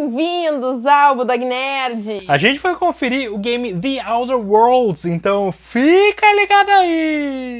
Bem-vindos ao Budog Nerd! A gente foi conferir o game The Outer Worlds, então fica ligado aí!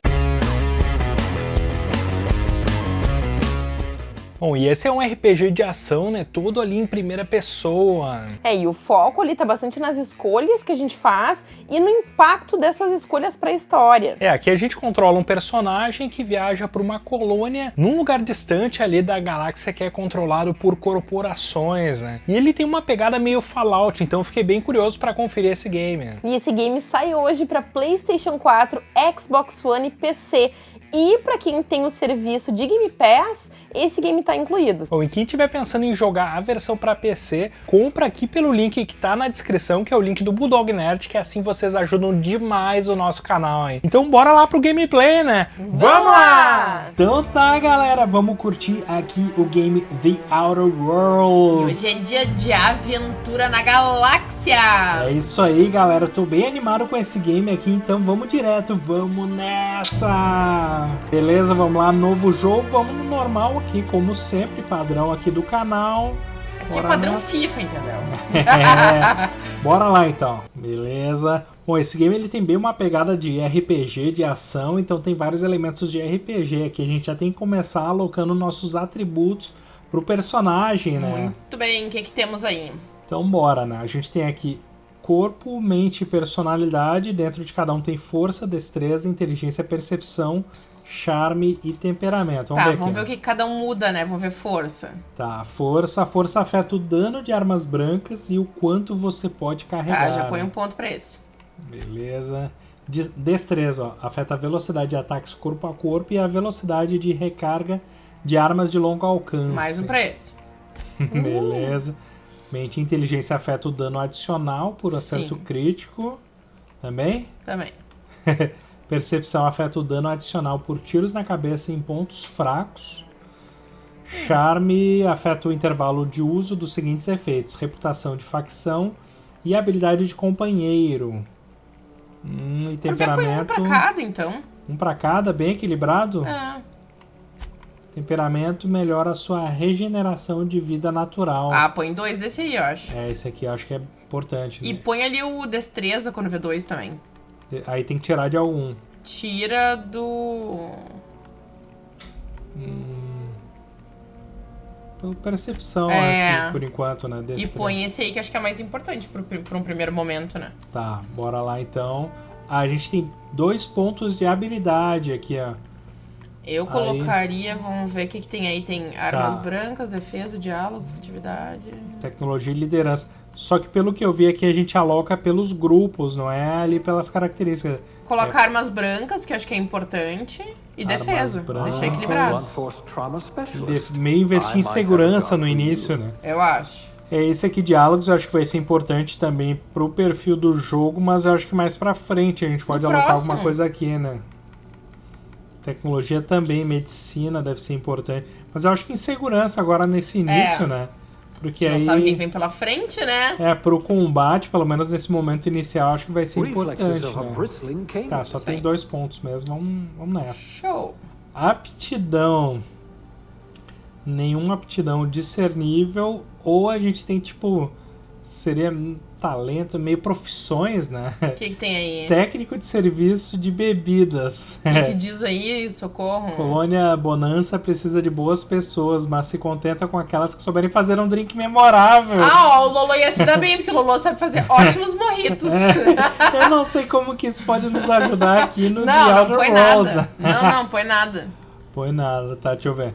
Bom, e esse é um RPG de ação, né? Todo ali em primeira pessoa. É, e o foco ali tá bastante nas escolhas que a gente faz e no impacto dessas escolhas para a história. É, aqui a gente controla um personagem que viaja para uma colônia num lugar distante ali da galáxia que é controlado por corporações, né? E ele tem uma pegada meio Fallout, então fiquei bem curioso para conferir esse game. E esse game sai hoje para PlayStation 4, Xbox One e PC. E para quem tem o serviço de Game Pass, esse game está incluído. Bom, e quem estiver pensando em jogar a versão para PC, compra aqui pelo link que está na descrição, que é o link do Bulldog Nerd, que assim vocês ajudam demais o nosso canal aí. Então bora lá pro gameplay, né? Vamos lá! Então tá, galera, vamos curtir aqui o game The Outer Worlds. Hoje é dia de aventura na galáxia! É isso aí, galera. tô bem animado com esse game aqui, então vamos direto, vamos nessa! Beleza, vamos lá, novo jogo, vamos no normal aqui, como sempre, padrão aqui do canal. Aqui é padrão lá. FIFA, entendeu? é, bora lá então, beleza. Bom, esse game ele tem bem uma pegada de RPG, de ação, então tem vários elementos de RPG aqui. A gente já tem que começar alocando nossos atributos pro personagem, né? Muito bem, o que, que temos aí? Então bora, né? A gente tem aqui corpo, mente e personalidade. Dentro de cada um tem força, destreza, inteligência, percepção, charme e temperamento. Vamos tá, ver vamos ver o que cada um muda, né? Vamos ver força. Tá, força. A força afeta o dano de armas brancas e o quanto você pode carregar. Tá, já põe um ponto pra esse. Beleza. Destreza, ó, afeta a velocidade de ataques corpo a corpo e a velocidade de recarga de armas de longo alcance. Mais um pra esse. Beleza. Mente e inteligência afeta o dano adicional por acerto Sim. crítico. Também? Também. Percepção afeta o dano adicional por tiros na cabeça em pontos fracos. Charme afeta o intervalo de uso dos seguintes efeitos: reputação de facção e habilidade de companheiro. Hum, e temperamento. Um pra cada, então. Um pra cada, bem equilibrado? É. Temperamento melhora a sua regeneração de vida natural. Ah, põe dois desse aí, eu acho. É, esse aqui eu acho que é importante. E né? põe ali o destreza quando vê dois também. Aí tem que tirar de algum. Tira do. Hum... Percepção, é. acho, por enquanto, né? E põe esse aí que acho que é mais importante para um primeiro momento, né? Tá, bora lá então. A gente tem dois pontos de habilidade aqui, ó. Eu colocaria, aí... vamos ver o que, que tem aí. Tem armas tá. brancas, defesa, diálogo, furtividade. Tecnologia e liderança. Só que pelo que eu vi aqui, a gente aloca pelos grupos, não é ali pelas características. Colocar é... armas brancas, que eu acho que é importante, e armas defesa. Brancas. Deixar equilibrado. De... Meio investir em segurança no início, né? Eu acho. É, esse aqui, diálogos, eu acho que vai ser importante também pro perfil do jogo, mas eu acho que mais pra frente a gente pode no alocar próximo. alguma coisa aqui, né? Tecnologia também, medicina deve ser importante. Mas eu acho que em segurança agora nesse início, é. né? Porque aí. Não sabe quem vem pela frente, né? É, pro combate, pelo menos nesse momento inicial, acho que vai ser importante. Né? Tá, só tem dois pontos mesmo. Vamos, vamos nessa. Show! Aptidão. Nenhuma aptidão discernível. Ou a gente tem, tipo. Seria talento, meio profissões, né? O que, que, tem aí? Técnico de serviço de bebidas. O que, que diz aí, socorro? Colônia Bonança precisa de boas pessoas, mas se contenta com aquelas que souberem fazer um drink memorável. Ah, ó, o Lolo ia se dar bem, porque o Lolo sabe fazer ótimos morritos. É, eu não sei como que isso pode nos ajudar aqui no não, The Outer Não, põe nada. Não, não, põe nada. Põe nada, tá, deixa eu ver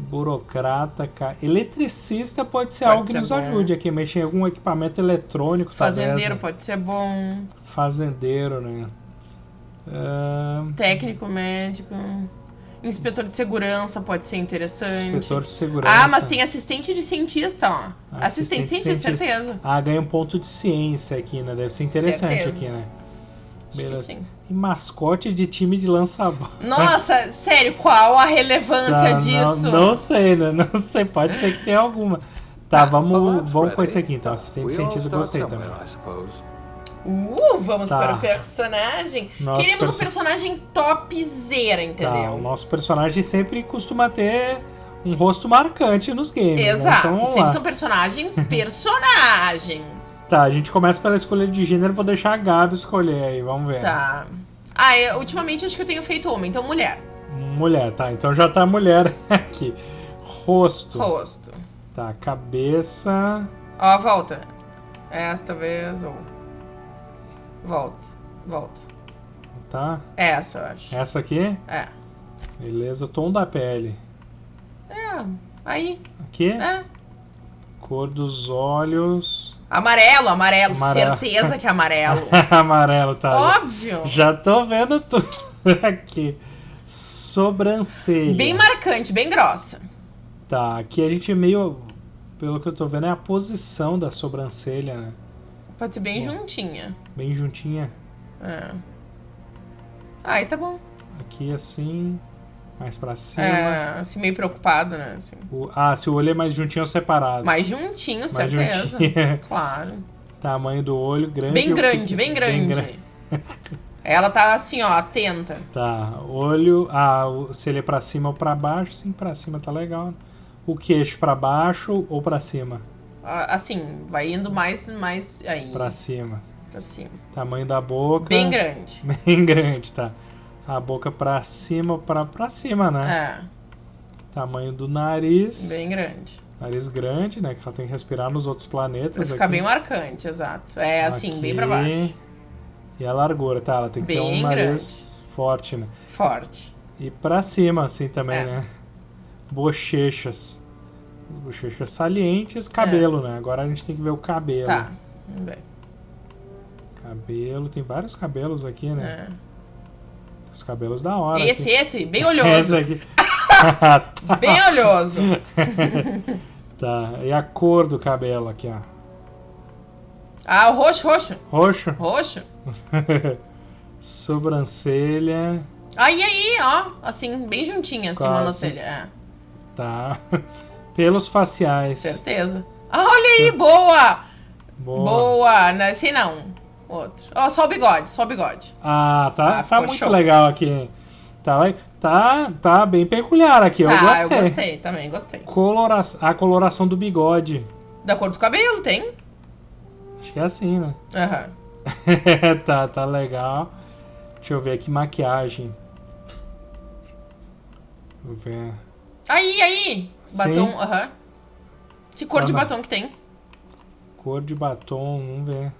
burocrata, cara. Eletricista pode ser pode algo que nos bom. ajude aqui, mexer em algum equipamento eletrônico. Fazendeiro talvez, né? pode ser bom. Fazendeiro, né? Uh... Técnico médico. Inspetor de segurança pode ser interessante. Inspetor de segurança. Ah, mas tem assistente de cientista, ó. Assistente, assistente de cientista, certeza. Ah, ganha um ponto de ciência aqui, né? Deve ser interessante certeza. aqui, né? Beleza. sim. E mascote de time de lança-bola. Nossa, sério, qual a relevância tá, disso? Não, não, sei, né? Não sei, pode ser que tenha alguma. Tá, tá vamos, vamos com esse aqui então. Assistente cientista gostei também. Uh, vamos tá. para o personagem. Nosso Queremos perso... um personagem topzera, entendeu? Tá, o nosso personagem sempre costuma ter um rosto marcante nos games. né? Exato, Então, vamos sempre lá. são personagens, personagens. Tá, a gente começa pela escolha de gênero, vou deixar a Gabi escolher aí, vamos ver. Tá. Ah, eu, ultimamente acho que eu tenho feito homem, então mulher. Mulher, tá, então já tá mulher aqui. Rosto. Rosto. Tá, cabeça. Ó, volta. Esta vez ou. Volta. Volta. Tá, Essa, eu acho. essa aqui. É. Beleza, o tom da pele. É. Aí. Aqui, É. cor dos olhos. Amarelo, amarelo. Amarelo. Certeza que é amarelo. Amarelo, tá. Óbvio. Já tô vendo tudo aqui. Sobrancelha. Bem marcante, bem grossa. Tá, aqui a gente meio. Pelo que eu tô vendo, é a posição da sobrancelha, né? Pode ser bem Bom. juntinha. Bem juntinha. É. Aí tá bom. Aqui assim. Mais pra cima. É, assim, meio preocupado, né? Assim. O- ah, se o olho é mais juntinho ou separado. Mais juntinho, Mais certeza. juntinho. Claro. Tamanho do olho, grande. Bem grande, bem grande. gra- Ela tá assim, ó, atenta. Tá, olho. Ah, se ele é pra cima ou pra baixo, sim, pra cima tá legal. O queixo pra baixo ou pra cima? Ah, Assim, vai indo mais, mais aí. Pra cima. pra cima. Tamanho da boca. Bem grande. Bem grande, tá. A boca pra cima pra, pra cima, né? É, Tamanho do nariz. bem grande. Nariz grande, né? Que ela tem que respirar nos outros Pra planetas. ficar aqui. bem marcante, exato. É assim, Aqui. bem pra baixo. E a largura, tá? Ela tem que ter um Bem nariz forte, né? Forte. E pra cima, assim, também, É. né? Bochechas. As Bochechas salientes, cabelo, né? Agora a gente tem que ver o cabelo. É. Tá. Ver. Cabelo, tem vários cabelos aqui, né? É. Os cabelos da hora. Esse, aqui. esse, bem Esse olhoso. aqui. tá. Bem olhoso. tá. E a cor do cabelo aqui, ó. Ah, o roxo, roxo. Roxo. Roxo. Sobrancelha. Aí, aí, ó. Assim, bem juntinha, assim, monocelha. É, Tá. Pelos faciais. certeza. Ah, olha aí, boa! Boa. Boa! Não, esse não. Outro. Ó, só o bigode, só o bigode. Ah, tá, Ah, tá muito show. legal aqui. Tá, tá, tá bem peculiar aqui. eu tá, gostei. eu gostei também, gostei. Colora... A coloração do bigode. Da cor do cabelo, tem? Acho que é assim, né? Aham. tá, tá legal. Deixa eu ver aqui, maquiagem. Vou ver. Aí, aí! Batom, aham. Que cor Ah, de batom que tem? Cor de batom, vamos ver.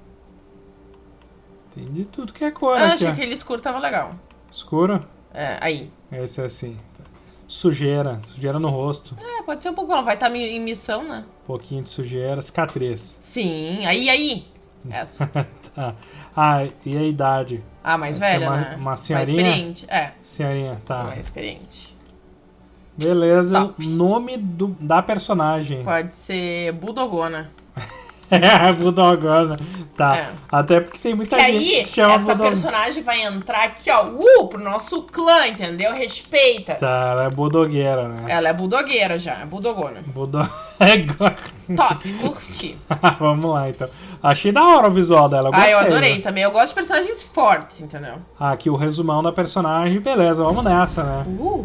Tem de tudo que é cor Ah, aqui, achei ó. que aquele escuro tava legal. Escuro? É, aí. Esse é assim. Sujeira, sujeira no rosto. É, pode ser um pouco, ela vai estar em missão, né? Um pouquinho de sujeira, cicatriz. Sim, aí, aí. Essa. Tá. Ah, e a idade? Ah, mais Essa é velha, uma- né? uma mais senhorinha? experiente. É, Senhorinha, tá. mais experiente. Beleza. Top. Nome do, da personagem. Pode ser Budogona. É, Budogona. Tá. É. Até porque tem muita Que gente aí, que se chama essa Budogona. personagem vai entrar aqui, ó, uh, pro nosso clã, entendeu? Respeita. Tá, ela é budogueira, né? Ela é budogueira já, é budogona. Budo... Top, curti. Vamos lá, então. Achei da hora o visual dela. Eu ah, eu gostei, adorei né? também. Eu gosto de personagens fortes, entendeu? Ah, aqui o resumão da personagem. Beleza, vamos nessa, né? Uh,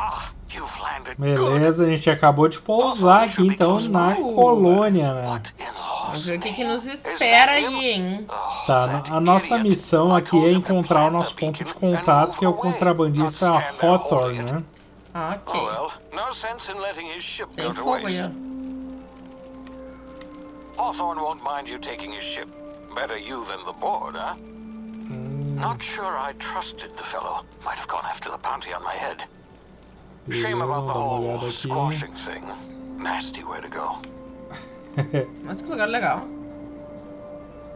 Beleza, a gente acabou de pousar aqui, então, na colônia, né? vamos ver o que, que nos espera aí, hein? Tá, a nossa missão aqui é encontrar o nosso ponto de contato, que é o contrabandista Hawthorne, né? Ah, Oh Ok. ship Tem fogo aí, ó. Hawthorne won't mind you taking his ship. Better you than the board, huh? Not sure I trusted the fellow. Might have gone after the bounty on my head. Beleza, dar uma olhada aqui. Mas que lugar legal.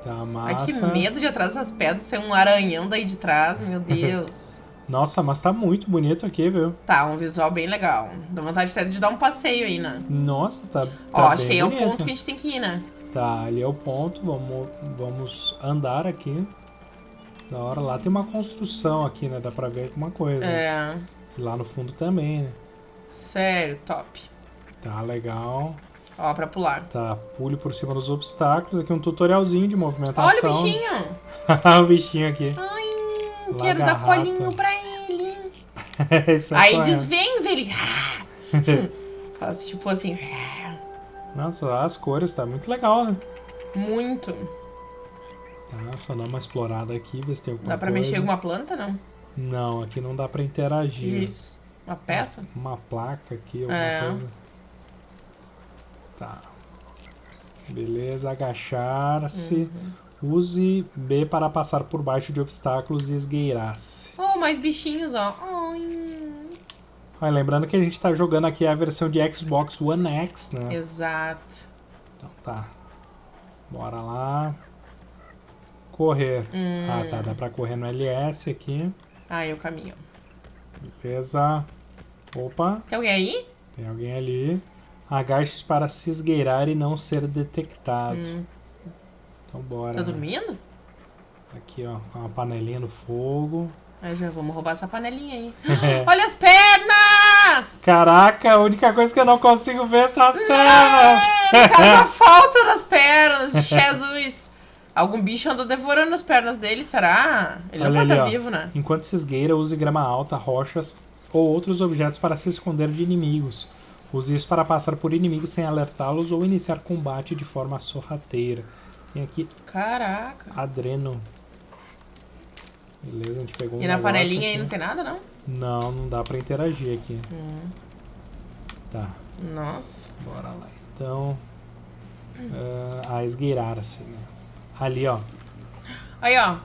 Tá Ai, que massa. medo de atrás dessas pedras ser um aranhão daí de trás, meu Deus. Nossa, mas tá muito bonito aqui, viu? tá, um visual bem legal. Dá vontade até de dar um passeio aí, né? Nossa, tá, tá Ó, acho que aí é o ponto que a gente tem que ir, né? Tá, ali é o ponto, vamos, vamos andar aqui. Da hora, lá tem uma construção aqui, né? Dá pra ver alguma coisa. É. E lá no fundo também, né? Sério, top. Tá legal. Ó, pra pular. Tá, pule por cima dos obstáculos. Aqui um tutorialzinho de Olha movimentação. o bichinho! o bichinho aqui. Ai, quero dar colinho pra ele. Isso é Aí desvem, velho. Faz tipo assim. Nossa, as cores, tá muito legal, né? Muito. Tá, só dar uma explorada aqui, ver se tem alguma Dá pra coisa. mexer alguma planta, não? Não, aqui não dá pra interagir. Isso. Uma peça? Uma placa aqui, alguma É. coisa. Tá. Beleza, agachar-se. Uhum. Use B para passar por baixo de obstáculos e esgueirar-se. Oh, mais bichinhos, ó. Ai. Olha, lembrando que a gente tá jogando aqui a versão de Xbox One X, né? Exato. Então tá. Bora lá. Correr. Hum. Ah, tá. Dá pra correr no LS aqui. Ai, o caminho. Beleza. Opa, Tem alguém aí? tem alguém ali. Agache-se para se esgueirar e não ser detectado. Hum. Então bora. Tá né? dormindo? Aqui, ó. com Uma panelinha no fogo. Aí já vamos roubar essa panelinha aí. É. Olha as pernas! Caraca, a única coisa que eu não consigo ver são as pernas. É, no caso, a falta das pernas. Jesus. Algum bicho anda devorando as pernas dele, será? Ele Olha não pode estar ó. vivo, né? Enquanto se esgueira, use grama alta, rochas ou outros objetos para se esconder de inimigos. Use isso para passar por inimigos sem alertá-los ou iniciar combate de forma sorrateira. Tem aqui Caraca. adreno. Beleza, a gente pegou um E na panelinha aí aqui. não tem nada, não? Não, não dá pra interagir aqui. Hum. Tá, Nossa. bora lá. Então, ah, a esgueirar-se, né? Ali, ó, Aí, ó.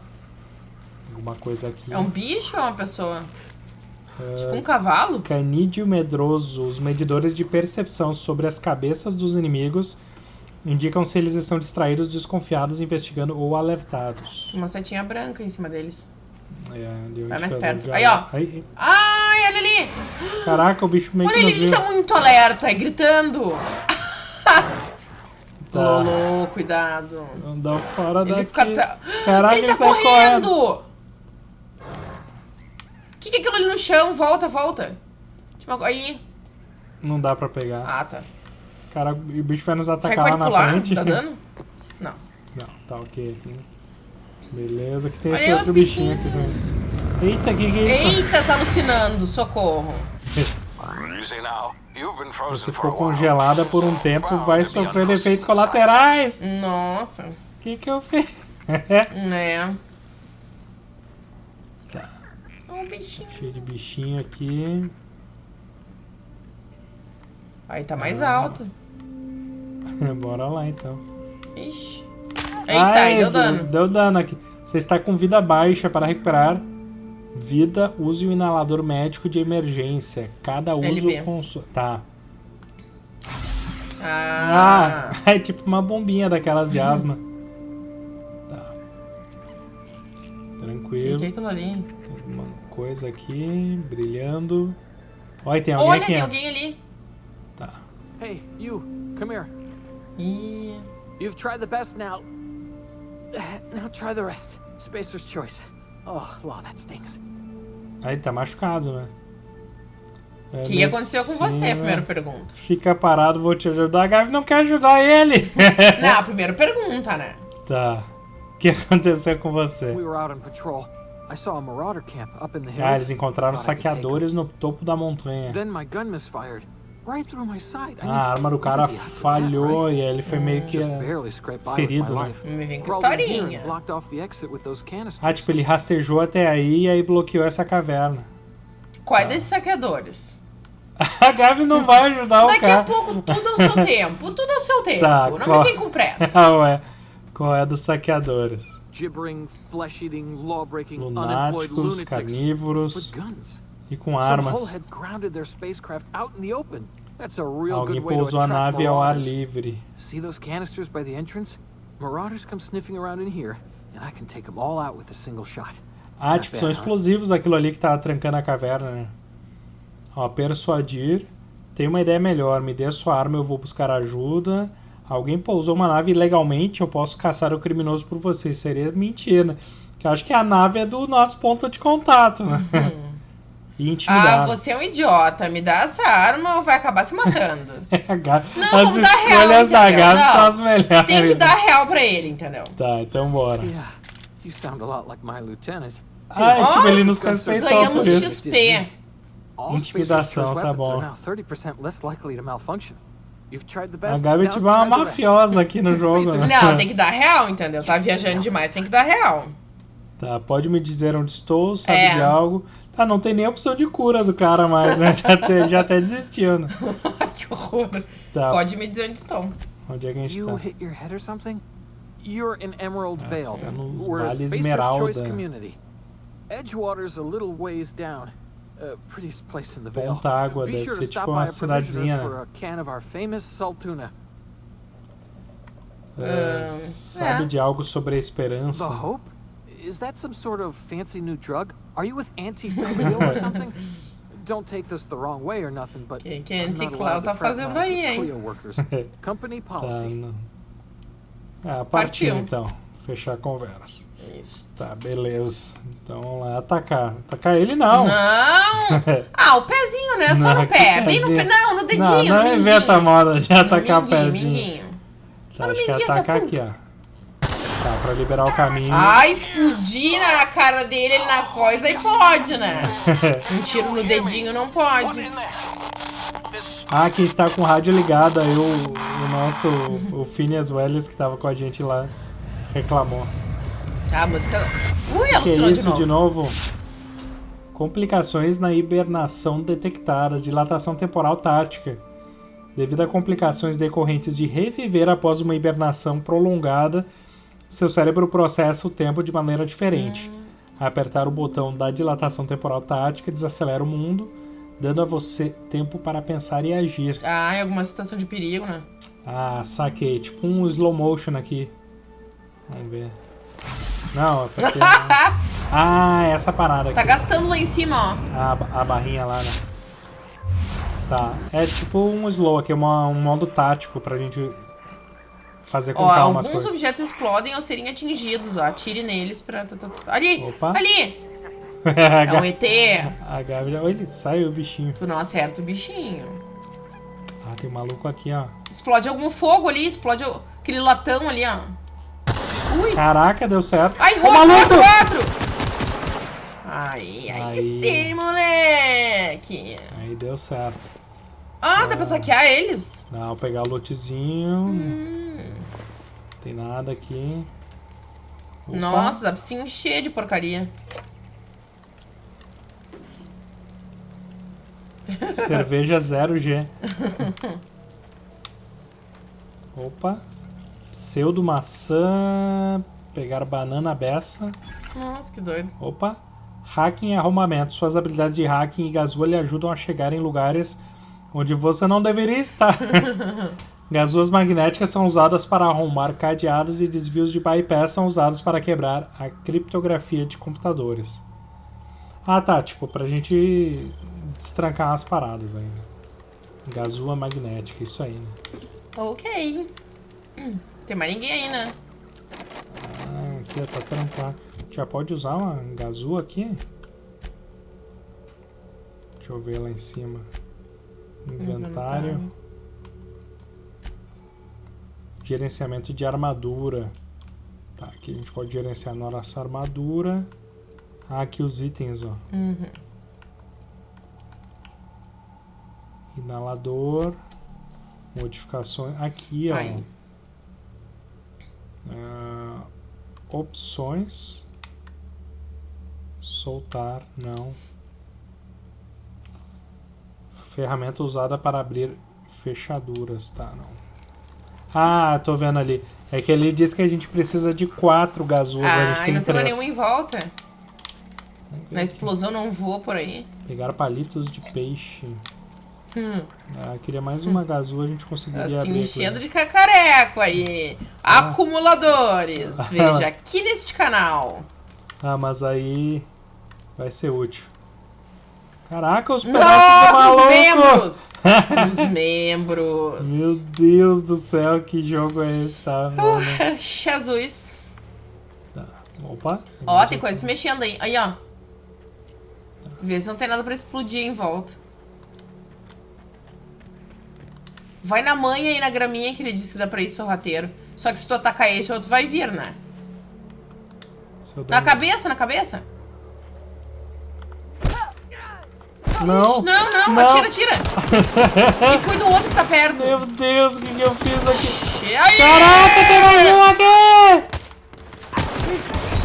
alguma coisa aqui. É um bicho ou é uma pessoa? Ah, Tipo um cavalo? Canídeo medroso. Os medidores de percepção sobre as cabeças dos inimigos indicam se eles estão distraídos, desconfiados, investigando ou alertados. Uma setinha branca em cima deles. É, Vai mais perto. Aí, ó. Aí, Ai, olha ali! caraca, o bicho meio Olha que ele, ele viu. tá muito alerta, é gritando. Tá. Lolo, cuidado. Andar fora Ele daqui. fica. ta- Caraca, ele ele tá sai correndo. correndo! O que, que é aquilo ali no chão? Volta, volta. Aí. Não dá pra pegar. Ah, tá. Cara, o bicho vai nos atacar lá na pular? frente. Dá dano? Não. Não, tá ok aqui. Beleza, que tem Olha esse outro outro bichinho aqui também. Eita, que que é isso? Eita, tá alucinando, socorro. Now. Você ficou congelada por um tempo, vai sofrer efeitos colaterais. Nossa. O que que eu fiz? É. Tá. Um bichinho. Cheio de bichinho aqui. Aí tá mais Ah. alto. Bora lá então. Ixi. Eita, Ai, aí deu dano. Deu dano aqui. Você está com vida baixa para recuperar vida. Use o inalador médico de emergência. Cada uso sua. Tá. Ah. Ah, é tipo uma bombinha daquelas de asma. Tá. O Tranquilo. que é aquilo ali? Tem uma coisa aqui brilhando. Olha, tem alguém Olha, aqui. tem ó. alguém ali. Tá. Hey, you, come here. Ih. You've tried the best now. Now try the rest. Spacer's choice. Oh, law, that stings. Ah, ele tá machucado, né? É, O que aconteceu com você? medicina. Primeira pergunta. Fica parado, vou te ajudar. A Gabi não quer ajudar ele. Não, primeira pergunta, né? tá. O que aconteceu com você? We were out on patrol. I saw a marauder camp up in the hills. Ah, eles encontraram saqueadores no topo da montanha. Then my gun misfired. Right through my side. I Ah, a arma do cara falhou e aí ele foi meio que. By ferido, né? Me vem com historinha. Ah, tipo, ele rastejou até aí e aí bloqueou essa caverna. Quais desses saqueadores? A Gabi não vai ajudar o Daqui cara. a pouco, tudo ao seu tempo. Tudo ao seu tempo. Tá, não qual- me vem com pressa. Ah, ué. Qual é dos saqueadores? Gibbering, flesh-eating, law-breaking, unemployed Lunáticos, carnívoros guns. E com armas. hole had grounded their spacecraft out in the open. That's a real Alguém pousou a nave ao ar livre. See those canisters by the entrance? Marauders come sniffing around in here, and I can take them all out with a single shot. Ah, tipo, são explosivos aquilo ali que tava trancando a caverna, né? Ó, persuadir. Tem uma ideia melhor. Me dê a sua arma, eu vou buscar ajuda. Alguém pousou uma nave ilegalmente, eu posso caçar o criminoso por você. Seria mentira. Que eu acho que a nave é do nosso ponto de contato, né? E Ah, intimidar. você é um idiota. Me dá essa arma ou vai acabar se matando. Gabi- Não, As vamos dar real, escolhas da? Gabi Não. são as melhores. Tem que dar real pra ele, entendeu? Tá, então bora. Yeah, you sound a lot like my lieutenant. Ah, Ó, tipo, ele nos Ganhamos respeitou por Ganhamos isso. XP. Intimidação, tá weapons bom. are now 30% less likely to malfunction. You've tried the A. Gabi é tipo uma mafiosa aqui no jogo, né? Não, tem que dar real, entendeu? Tá viajando demais, tem que dar real. Tá, pode me dizer onde estou, sabe É. de algo. Tá, não tem nem opção de cura do cara mais, né? Já até, já até desistiu, né? que horror. Tá, Pode me dizer onde estou. onde é que a gente You tá? hit your head or something? You're in Emerald Vale. tá nos We're Vale Esmeralda. Choice community. Edgewater's a little ways down. Uh, prettiest place in the Vale. Ponta Água deve ser tipo uma cidadezinha, né? for a can of our famous saltuna. Ahn, sabe é. de algo sobre a The esperança? Hope? Is that some sort of fancy new drug? Are you with Auntie Cleo or something? Don't take this the wrong way or nothing, but Que- que Auntie Cleo tá fazendo aí, hein? Cleo workers. Company Tá, policy. não. Ah, partiu Partiu. então. Fechar a conversa. Isso. Tá, beleza. Então vamos lá, atacar. Atacar ele não. Não! Ah, o pezinho, né? Só Não, no pé. Bem no pé. Não, no dedinho. Não, não no inventa moda de atacar o pezinho. minguinho. Tá, no minguinho, só atacar aqui, ó. Tá, pra liberar o caminho. Ah, explodir na cara dele, ele na coisa, aí pode, né? Um tiro no dedinho não pode. Ah, quem tá com o rádio ligado aí, o, o nosso, o Phineas Welles que tava com a gente lá, reclamou. Ah, a música. Ui, Que é isso de novo. de novo? Complicações na hibernação detectadas, dilatação temporal tática. Devido a complicações decorrentes de reviver após uma hibernação prolongada, seu cérebro processa o tempo de maneira diferente. Apertar o botão da dilatação temporal tática desacelera o mundo, dando a você tempo para pensar e agir. Ah, em alguma situação de perigo, né? Ah, saquei. Tipo um slow motion aqui. Vamos ver. Não, é porque... Ah, essa parada aqui. Tá gastando lá em cima, ó. A, ba- a barrinha lá, né? Tá. É tipo um slow aqui, uma, um modo tático pra gente fazer com Ó, calma alguns coisas. objetos explodem ao serem atingidos, ó. Atire neles pra. Ali! Opa. Ali! É um ET! a Gabi já... Olha, ele saiu o bichinho. Tu não acerta o bichinho. Ah, tem um maluco aqui, ó. Explode algum fogo ali, explode aquele latão ali, ó. Ui! Caraca, deu certo. Ai, maluco! roto, roto! Aí, aí, Aí. sim, moleque! Aí deu certo. Ah, dá pra saquear eles? Não, pegar o lotezinho. Hum. Não tem nada aqui. Opa. Nossa, dá pra se encher de porcaria. Cerveja 0G. Opa. Pseudo maçã. Pegar banana beça. Nossa, que doido. Opa. Hacking e arrumamento. Suas habilidades de hacking e gazua lhe ajudam a chegar em lugares onde você não deveria estar. Gazuas magnéticas são usadas para arrumar cadeados e desvios de bypass são usados para quebrar a criptografia de computadores. Ah tá, tipo, pra gente destrancar as paradas aí. né? Gazua magnética, isso aí, né? Ok. Hum, tem mais ninguém aí, né? Ah, aqui ó, tá trancado. Já pode usar uma gazua aqui? Deixa eu ver lá em cima. Inventário. Gerenciamento de armadura. Tá, aqui a gente pode gerenciar nossa armadura. Ah, aqui os itens, ó. Uhum. Inalador. Modificações. Aqui, ó. Aí. Ah, opções. Soltar, não. Ferramenta usada para abrir fechaduras, tá, não. Ah, tô vendo ali. É que ele diz que a gente precisa de quatro gazuas, a gente Ah, tem não tem nenhuma em volta. Na explosão não voa por aí. Pegar palitos de peixe. Hum, Ah, queria mais uma gazua, a gente conseguiria tá se abrir. enchendo aqui. de cacareco aí. Ah. Acumuladores. Veja aqui neste canal. Ah, mas aí vai ser útil. Caraca, os pedaços do Nossa, maluco! os membros! os membros. Meu Deus do céu, que jogo é esse, tá? mano? Jesus. Opa. Ó, tem coisa se mexendo aí. Aí, ó. Vê se não tem nada pra explodir em volta. Vai na manha aí na graminha que ele disse que dá pra ir sorrateiro. Só que se tu atacar esse, o outro vai vir, né? Na cabeça, na cabeça. Não. Não, não, Não. atira, atira. e cuida do outro que tá perto. Meu Deus, o que, que eu fiz aqui? Aí? Caraca, tem mais um aqui!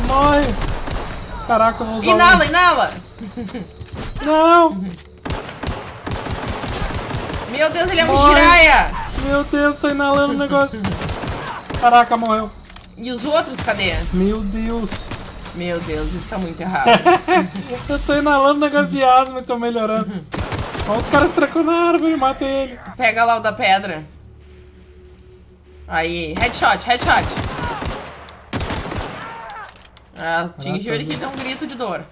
Morre! Caraca, eu não usava... Inala, inala. Não! Meu Deus, ele é um Morre. giraia. Meu Deus, tô inalando o negócio. Caraca, morreu. E os outros, cadê? Meu Deus. Meu Deus, isso tá muito errado. Eu tô inalando negócio de asma e tô melhorando. Olha o cara se tracou na árvore, matei ele. Pega lá o da pedra. Aí, headshot, headshot. Ah, atingiu ele que deu um grito de dor.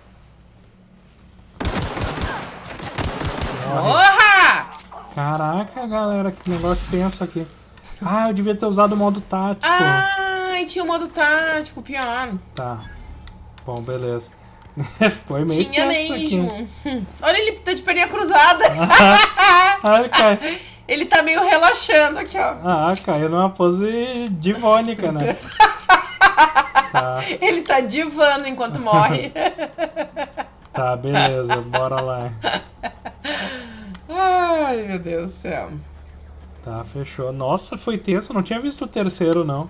Porra! Caraca, galera, que negócio tenso aqui. Ah, eu devia ter usado o modo tático. Ai, tinha o modo tático, pior. Tá. Bom, beleza. Foi meio Tinha mesmo. aqui. Hum. Olha, ele tá de perninha cruzada. Ah, ele, cai... ele tá meio relaxando aqui, ó. ah, caiu numa pose divônica, né? Tá, Ele tá divando enquanto morre. tá, beleza, bora lá. Ai, meu Deus do céu. Tá, fechou. Nossa, foi tenso, não tinha visto o terceiro, não.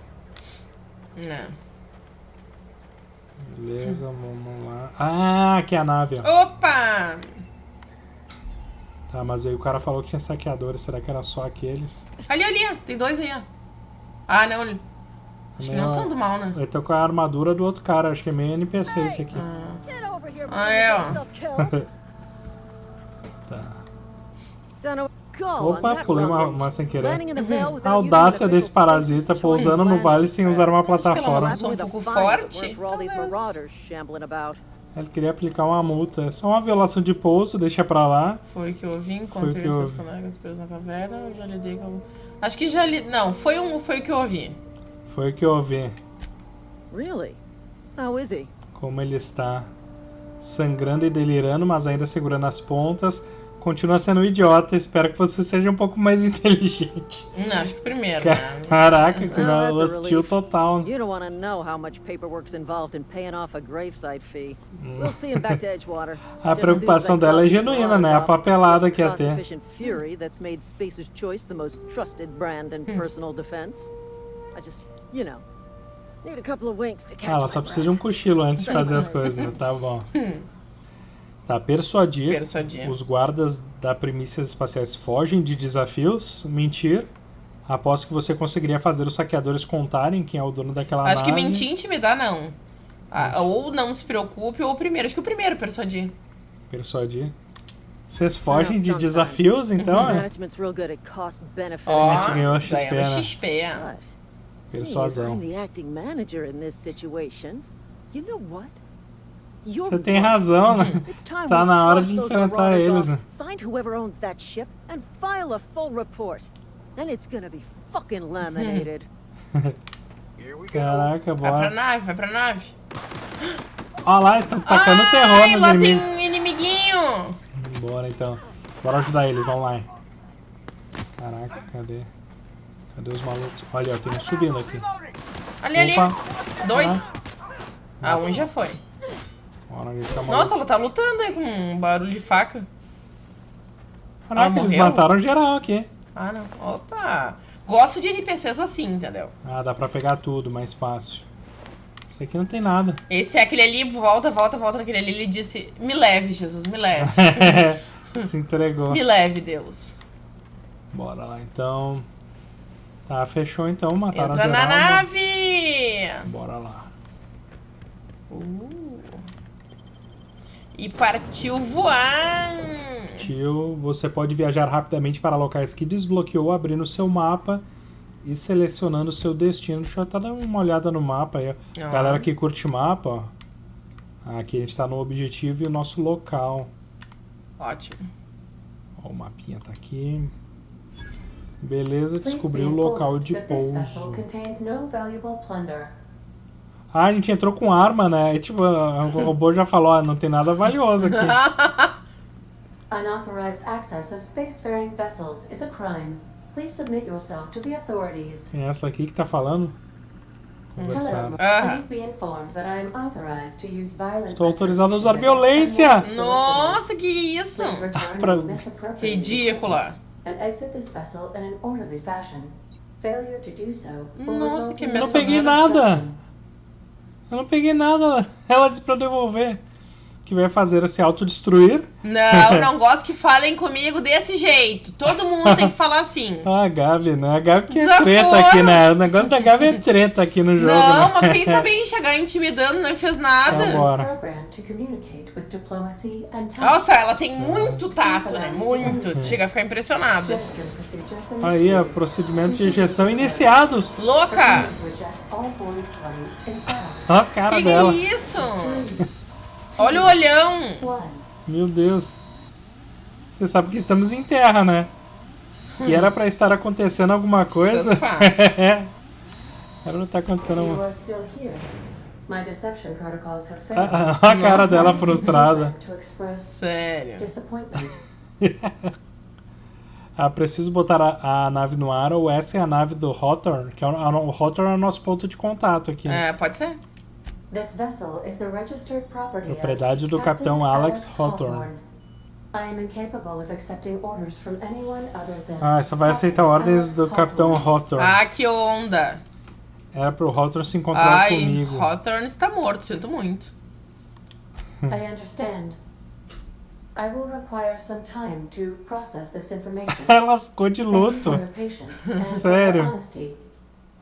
Não. Beleza, vamos lá. Ah, aqui é a nave, ó. Opa! Tá, mas aí o cara falou que tinha saqueadores, será que era só aqueles? Ali, ali, ó. tem dois aí, ó. Ah, não. Acho que não Não, são do mal, né? Ele tá com a armadura do outro cara, acho que é meio NPC esse aqui. Ah, before é, ó. Tá. Opa, pulei uma, uma sem querer. A without audácia desse parasita pousando no vale sem usar uma plataforma. um pouco that forte. Ele queria aplicar uma multa. É só uma violação de pouso, deixa pra lá. Foi o que eu ouvi, Foi o encontrei que eu seus ouvi. colegas presos na caverna, eu já lidei com... Acho que já li... Não, foi, um, foi o que eu ouvi. Foi o que eu ouvi. Really? How is he? Como ele está sangrando e delirando, mas ainda segurando as pontas. Continua sendo um idiota. Espero que você seja um pouco mais inteligente. Não, acho que primeiro, né? Caraca, que Oh, that's a hostil relief. total. You don't want to know how much paperwork's involved in paying off a gravesite fee. Mm. We'll see him back to Edgewater. A preocupação dela é genuína, né? A papelada que ia ter. cost-efficient fury that's made Spacer's Choice the most trusted brand in personal defense. I just, you know, need a couple of winks to catch Ah, ela só precisa de um cochilo antes de fazer as coisas, né? Tá bom. Tá, persuadir. Persuadir. Os guardas da Primícias Espaciais fogem de desafios. Mentir. Aposto que você conseguiria fazer os saqueadores contarem quem é o dono daquela Acho que nave. mentir e intimidar, não. Ah, ou não se preocupe, ou o primeiro. Acho que o primeiro, persuadir. Persuadir. Vocês fogem de desafios, então? é? At cost benefit Ó, gente ganhou XP, ganhamos né? XP. As Persuasão. Você tem razão, né? Tá na hora de enfrentar eles, né? Find whoever owns that ship and file a full report. Then it's gonna be fucking laminated. Caraca, Vai pra bora. nave, vai pra nave. Olha lá, estão tacando terror Ai, nos lá tem inimigos. um inimiguinho. Bora então. Bora ajudar eles, vamos lá. Caraca, cadê? Cadê os malucos? Olha, ó, tem um subindo aqui. Ali, ali. Opa! Dois. Ah, um já foi. Tá. Nossa, ela tá lutando aí com um barulho de faca. Caraca, eles mataram geral aqui. Ah, não. Opa. Gosto de NPCs assim, entendeu? Ah, dá pra pegar tudo, mais fácil. Isso aqui não tem nada. Esse é aquele ali, volta, volta, volta naquele ali. Ele disse: Me leve, Jesus, me leve. Se entregou. me leve, Deus. Bora lá, então. Tá, fechou então, mataram Entra geral. na nave! Bora lá. Uh. E partiu voar! Tio, você pode viajar rapidamente para locais que desbloqueou abrindo seu mapa e selecionando seu destino. Deixa eu até dar uma olhada no mapa aí. Ah. Galera que curte mapa, ó. Aqui a gente tá no objetivo e o nosso local. Ótimo. Ó, o mapinha tá aqui. Beleza, Please descobri be o local de pouso. Ah, a gente entrou com arma, né? E, tipo, o robô já falou, ó, não tem nada valioso aqui. Unauthorized access of spacefaring vessels is a crime. Please submit yourself to the authorities. Quem é essa aqui que tá falando? Violent Estou autorizado a usar violência. Nossa, que isso! Pra- Ridícula. Nossa, que Eu não peguei nada. Eu não peguei nada. Ela disse pra eu devolver. Que vai fazer se autodestruir. Não, não gosto que falem comigo desse jeito. Todo mundo tem que falar assim. Ah, a Gabi, né? A Gabi que é Desaforo. treta aqui, né? O negócio da Gabi é treta aqui no jogo, Não, né? mas pensa bem, chegar intimidando, não fez nada. And tact. Nossa, ela tem muito tato, né? Muito. Chega a ficar impressionada. Aí, ó, procedimento de injeção iniciados. Louca! Ó a cara Que que dela. é isso? Olha o olhão. Meu Deus. Você sabe que estamos em terra, né? E era pra estar acontecendo alguma coisa. Tanto faz. É. Era pra tá acontecendo alguma are still here. My deception protocols have failed. Ah, ah, A cara dela frustrada. Sério. Ah, preciso botar a, a nave no ar ou essa é a nave do Hawthorne, que é o, a- o Hawthorne é o nosso ponto de contato aqui. É, pode ser. Propriedade of do Capitão Alex Hawthorne. I am incapable of accepting orders from anyone other than Ah, só vai aceitar ordens do Capitão Hawthorne. Ah, que onda. Era pro Hawthorne se encontrar Ai, comigo. Hawthorne está morto, sinto muito. I understand. I will require some time to process this information. Ela ficou de Thank you luto. for your patience and for Sério.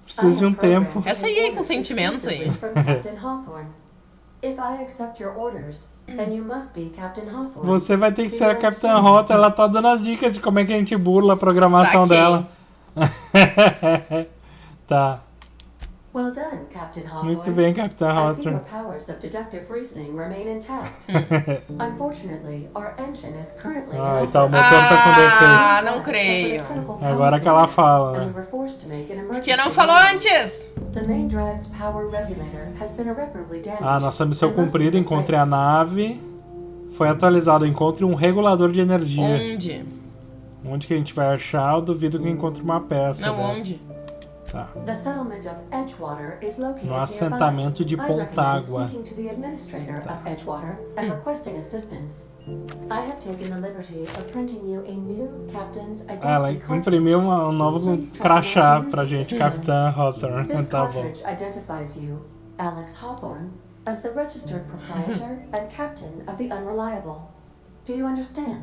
Preciso de um tempo. Essa aí é sentimentos aí. exclusively from Captain Hawthorne. If I accept your orders, then you must be Captain Hawthorne. Você vai ter que ser a Capitã Hawthorne. Ela tá dando as dicas de como é que a gente burla a programação Saquei. dela. tá. Well done, Captain Hawthorne. Muito bem, Capitã I see your Hawthorne. powers of deductive reasoning remain intact. Unfortunately, our engine is currently Ah, in então o motor tá com Ah, não creio. Agora que ela fala, né? Por que não falou antes? The main drive's power regulator has been irreparably damaged. Ah, nossa missão cumprida. Encontre a nave. Foi atualizado. Encontre um regulador de energia. Onde? Onde que a gente vai achar? Eu duvido que encontre uma peça. Não, dessa. onde? Tá. The settlement of Edgewater is located No assentamento de nearby. I recommend Pontágua. speaking to the administrator of Edgewater and requesting assistance. I have taken the liberty of printing you a new captain's identity Ah, ela imprimiu uma- um novo crachá pra gente, this. Capitã Hawthorne. Tá bom. cartridge identifies you, Alex Hawthorne, as the registered proprietor and captain of the Unreliable. Do you understand?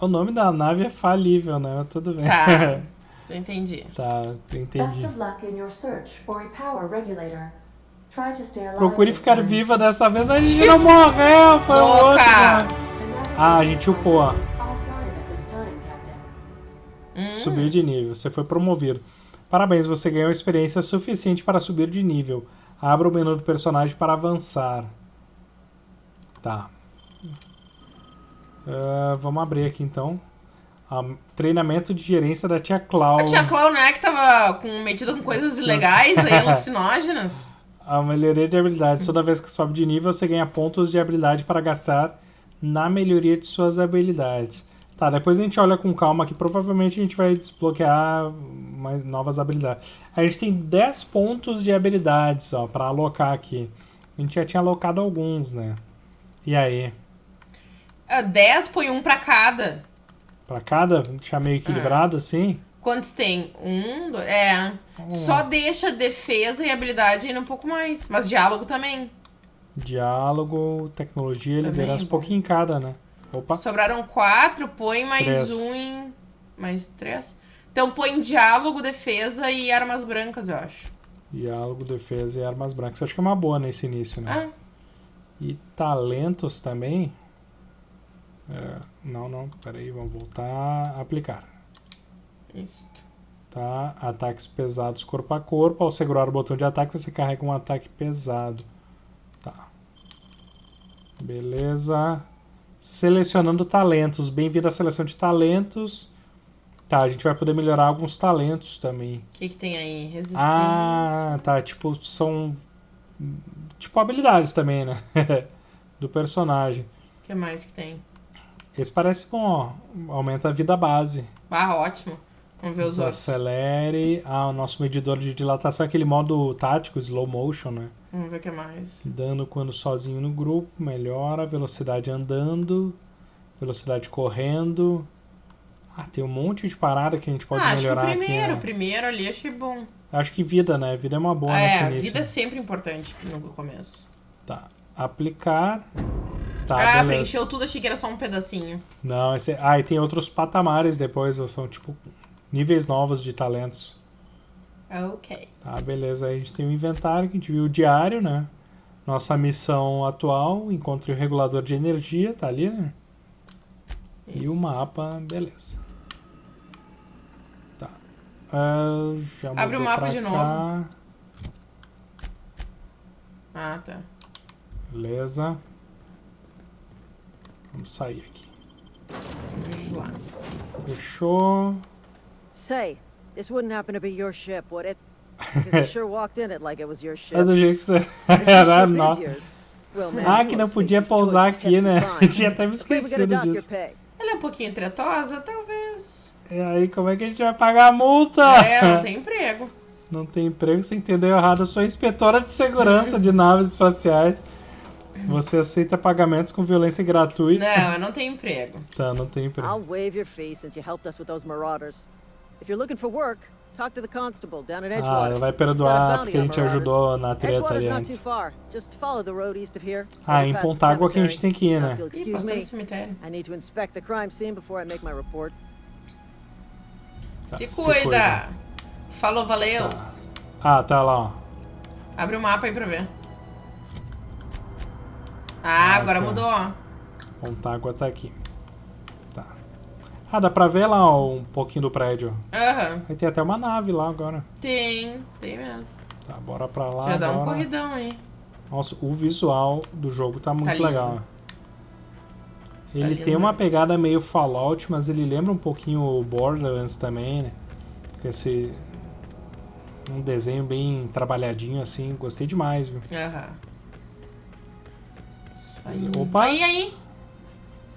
O nome da nave é falível, né? Tudo bem. Tá. Eu entendi. tá, Best entendi. of luck in your search for a power regulator. Try to stay alive Procure ficar viva dessa vez. A gente não morreu, foi. The navigation Ah, a gente upou. Hum. Subiu de nível, você foi promovido. Parabéns, você ganhou experiência suficiente para subir de nível. Abra o menu do personagem para avançar. Tá. Ah, vamos abrir aqui então. Ah, treinamento de gerência da tia Clau. A tia Clau não é que tava com, metida com coisas ilegais aí, alucinógenas? A melhoria de habilidades. Toda vez que sobe de nível, você ganha pontos de habilidade para gastar na melhoria de suas habilidades. Tá, depois a gente olha com calma aqui. Provavelmente a gente vai desbloquear mais novas habilidades. A gente tem 10 pontos de habilidades, ó, para alocar aqui. A gente já tinha alocado alguns, né? E aí? Ah, 10 põe um pra cada. Pra cada? Deixar meio equilibrado assim? Quantos tem? Um, dois. É. Só deixa defesa e habilidade ainda um pouco mais. Mas diálogo também. Diálogo, tecnologia, Também, liderança, um bom. pouquinho em cada, né? Opa. Sobraram quatro, põe mais Três. um em. Mais três. Então põe diálogo, defesa e armas brancas, eu acho. Diálogo, defesa e armas brancas. Acho que é uma boa nesse início, né? Ah, E talentos também. É, não, não, peraí, vamos voltar a aplicar. isso. Tá? Ataques pesados corpo a corpo. Ao segurar o botão de ataque, você carrega um ataque pesado. Tá. Beleza. Selecionando talentos. Bem-vindo à seleção de talentos. Tá, a gente vai poder melhorar alguns talentos também. O que, que tem aí? Resistência. Ah, tá. Tipo, são. Tipo, habilidades também, né? Do personagem. O que mais que tem? Esse parece bom, ó. Aumenta a vida base. Ah, ótimo. Vamos ver os outros. Desacelere. Ah, o nosso medidor de dilatação, aquele modo tático, slow motion, né? Vamos ver o que mais. Dano quando sozinho no grupo, melhora. Velocidade andando. Velocidade correndo. Ah, tem um monte de parada que a gente pode ah, acho que o melhorar primeiro, aqui. Né? primeiro ali achei bom. Acho que vida, né? Vida é uma boa nesse é, início. vida é sempre importante no começo. Tá. Aplicar. Tá, ah, beleza. preencheu tudo, achei que era só um pedacinho. Não, esse... Ah, e tem outros patamares depois, são tipo níveis novos de talentos. Ok. Tá, beleza. Aí a gente tem o inventário, que a gente viu o diário, né? Nossa missão atual, encontre o regulador de energia, tá ali, né? E o Isso. mapa, beleza. Tá. Ah, já Abre o mapa de cá. novo. Ah, tá. Beleza. Vamos sair aqui. Vamos lá. Fechou. Say, this wouldn't happen to be your ship, would it? Because you sure walked in it like it was your ship. É do jeito que você. Era nó. Ah, que não podia pousar aqui, né? Tinha até me esquecido disso. Ela é um pouquinho tretosa, talvez. E aí, como é que a gente vai pagar a multa? É, não tem emprego. Não tem emprego, você entendeu errado. Eu sou inspetora de segurança de naves espaciais. Você aceita pagamentos com violência gratuita? Não, eu não tenho emprego. Tá, não tem emprego. I'll waive your fee since you helped us with those marauders. If you're looking for work, talk to the constable down at Ah, Edgewater. ela vai perdoar porque a gente ajudou na treta ali not too antes. far. Just follow the road east of here. Ah, em Pontágua que a gente tem que ir, né? Ih, excuse passou no me, cemitério. I need to inspect the crime scene before I make my report. Tá, se, se cuida. cuida. Falou, valeus. Ah, tá lá, ó. Abre o mapa aí pra ver. Ah, Ah, agora tá. mudou, ó. Pontágua tá aqui. Tá. Ah, dá pra ver lá ó, um pouquinho do prédio. Aham. Vai ter até uma nave lá agora. Tem, tem mesmo. Tá, bora pra lá Já dá um corridão aí. Nossa, o visual do jogo tá muito lindo. legal. Ele lindo tem uma mesmo. pegada meio Fallout, mas ele lembra um pouquinho o Borderlands também, né? Esse um desenho bem trabalhadinho assim, gostei demais, viu? Aham. Isso aí. Opa! Aí, aí.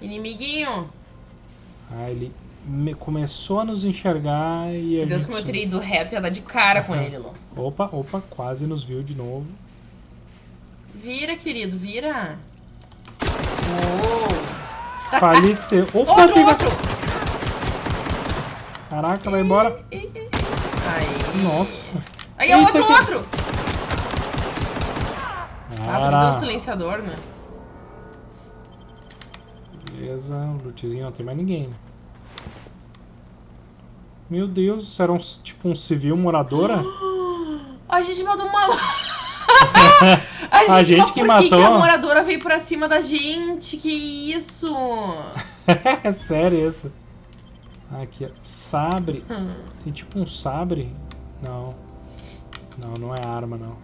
Inimiguinho. Ah, ele me- começou a nos enxergar e a Meu Deus, gente... como eu teria ido reto e ia dar de cara com ele, Lô. Opa, opa, quase nos viu de novo. Vira, querido, vira. Oh. Faleceu. Opa, Outro, pegou- outro. Caraca, vai embora. Aí. Nossa. Aí é Eita, outro, que- outro. Ah, porque deu Era. o silenciador, né? Beleza, lootzinho não tem mais ninguém, né? Meu Deus, era um, tipo um civil moradora? A gente mandou uma. a gente, A gente que por matou. que a moradora veio pra cima da gente? Que isso? é sério isso. Aqui, ó. Sabre. Hum. Tem tipo um sabre? Não. Não, não é arma, não.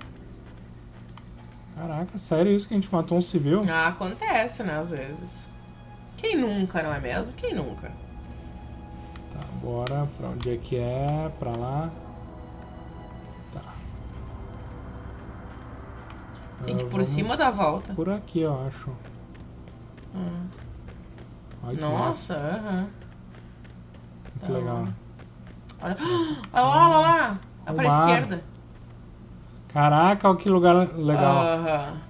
Caraca, sério isso que a gente matou um civil? Ah, acontece, né, às vezes. Quem nunca, não é mesmo? Quem nunca? Tá, bora. Pra onde é que é? Pra lá. Tá. Tem que Ah, ir por vamos cima da volta. Por aqui, eu acho. Hum. Olha. Nossa, aham. Muito legal. Olha, olha lá, olha lá. É pra esquerda. Caraca, olha que lugar legal. Aham.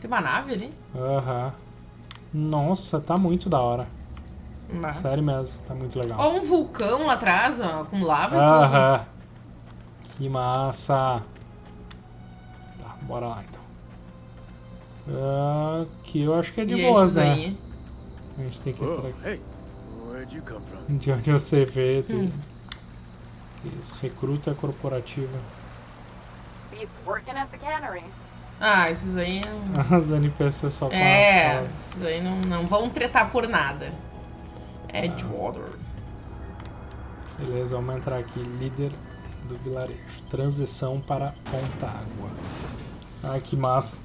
Tem uma nave ali? Aham. Nossa, tá muito da hora. Bah. Sério mesmo, tá muito legal. Ó, um vulcão lá atrás, ó, com lava e tudo. Aham. Que massa. Tá, bora lá então. Ah, Aqui eu acho que é de e boas, né? aí? A gente tem que ir por Whoa, aqui. hey? De onde você vê, tem... Hum. Isso, recruta corporativa. Beats working at the cannery. Ah, esses aí. não- As NPCs só falam- É, esses aí não, não vão tretar por nada. Edgewater. Beleza, vamos entrar aqui. Líder do vilarejo. Transição para Ponta Água. Ah, que massa.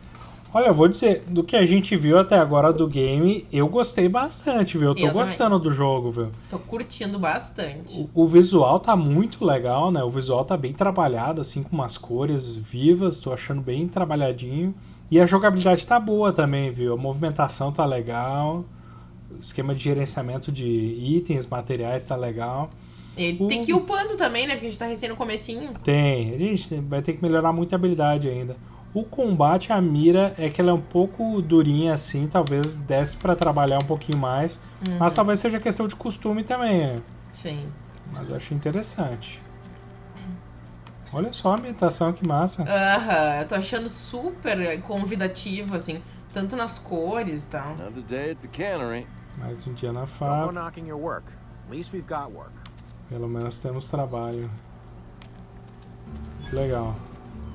Olha, eu vou dizer, do que a gente viu até agora do game, eu gostei bastante, viu? Eu tô Eu gostando do jogo, viu? Tô curtindo bastante. O, o visual tá muito legal, né? O visual tá bem trabalhado, assim, com umas cores vivas, tô achando bem trabalhadinho. E a jogabilidade tá boa também, viu? A movimentação tá legal. O esquema de gerenciamento de itens, materiais tá legal. Ele O- tem que ir upando também, né? Porque a gente tá recém no comecinho. Tem, a gente vai ter que melhorar muita habilidade ainda. O combate, a mira, é que ela é um pouco durinha assim, talvez desse pra trabalhar um pouquinho mais. Mas talvez seja questão de costume também, é. Sim. mas eu achei interessante. Olha só a ambientação, que massa. Aham, eu tô achando super convidativo, assim. Tanto nas cores e tal. Another day at the cannery. Mais um dia na fábrica, knocking your work. At least we've got work. pelo menos temos trabalho. Que legal.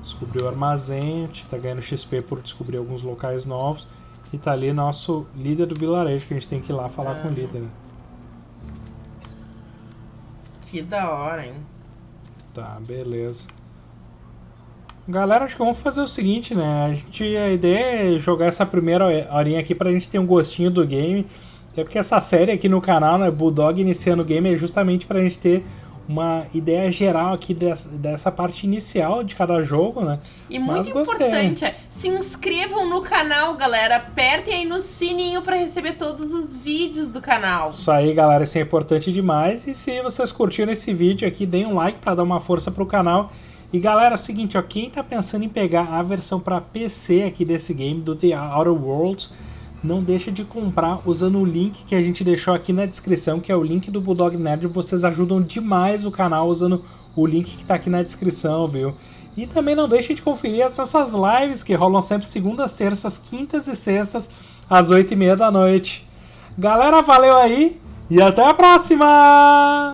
Descobriu o armazém, a gente tá ganhando XP por descobrir alguns locais novos. E tá ali nosso líder do vilarejo, que a gente tem que ir lá falar com o líder. Que da hora, hein? Tá, beleza. Galera, acho que vamos fazer o seguinte, né? A, gente, a ideia é jogar essa primeira horinha aqui pra gente ter um gostinho do game. Até porque essa série aqui no canal, né? Bulldog iniciando o game é justamente pra gente ter uma ideia geral aqui dessa, dessa parte inicial de cada jogo, né? E Mas muito gostei. importante é, se inscrevam no canal, galera. Apertem aí no sininho pra receber todos os vídeos do canal. Isso aí, galera, isso é importante demais. E se vocês curtiram esse vídeo aqui, deem um like pra dar uma força pro canal. E galera, é o seguinte, ó, quem tá pensando em pegar a versão pra PC aqui desse game, do The Outer Worlds, não deixa de comprar usando o link que a gente deixou aqui na descrição, que é o link do Bulldog Nerd. Vocês ajudam demais o canal usando o link que tá aqui na descrição, viu? E também não deixem de conferir as nossas lives, que rolam sempre segundas, terças, quintas e sextas, às oito e meia da noite. Galera, valeu aí e até a próxima!